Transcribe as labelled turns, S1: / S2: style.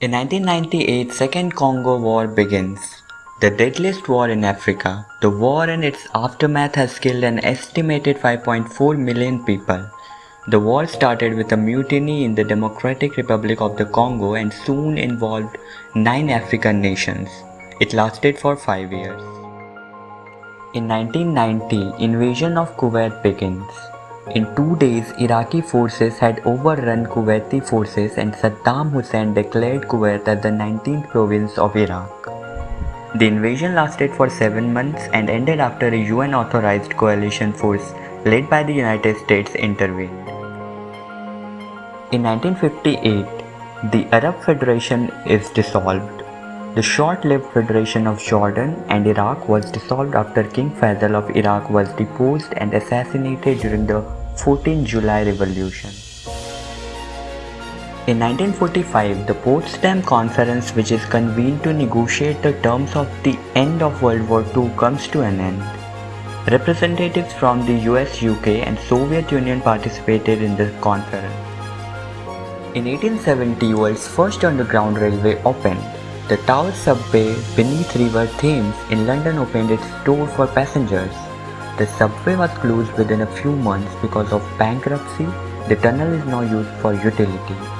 S1: In 1998, Second Congo War begins. The deadliest war in Africa. The war and its aftermath has killed an estimated 5.4 million people. The war started with a mutiny in the Democratic Republic of the Congo and soon involved nine African nations. It lasted for five years. In 1990, invasion of Kuwait begins. In two days, Iraqi forces had overrun Kuwaiti forces and Saddam Hussein declared Kuwait as the 19th province of Iraq. The invasion lasted for seven months and ended after a UN authorized coalition force led by the United States intervened. In 1958, the Arab Federation is dissolved. The short-lived Federation of Jordan and Iraq was dissolved after King Faisal of Iraq was deposed and assassinated during the 14 July Revolution. In 1945, the Potsdam Conference which is convened to negotiate the terms of the end of World War II comes to an end. Representatives from the US, UK and Soviet Union participated in the conference. In 1870, world's first underground railway opened. The Tower subway beneath River Thames in London opened its door for passengers. The subway was closed within a few months because of bankruptcy. The tunnel is now used for utility.